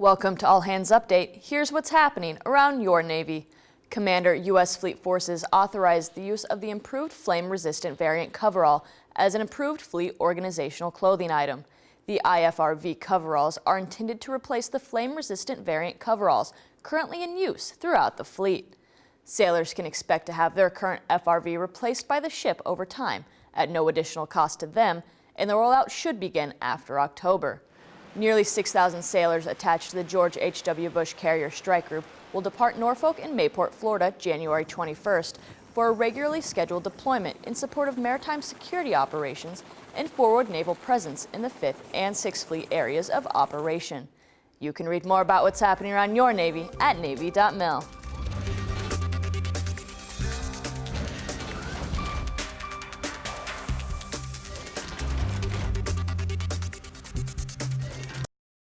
Welcome to All Hands Update. Here's what's happening around your Navy. Commander U.S. Fleet Forces authorized the use of the improved flame-resistant variant coverall as an improved fleet organizational clothing item. The IFRV coveralls are intended to replace the flame-resistant variant coveralls currently in use throughout the fleet. Sailors can expect to have their current FRV replaced by the ship over time at no additional cost to them, and the rollout should begin after October. Nearly 6,000 sailors attached to the George H.W. Bush Carrier Strike Group will depart Norfolk and Mayport, Florida, January 21st for a regularly scheduled deployment in support of maritime security operations and forward naval presence in the 5th and 6th Fleet areas of operation. You can read more about what's happening around your Navy at Navy.mil.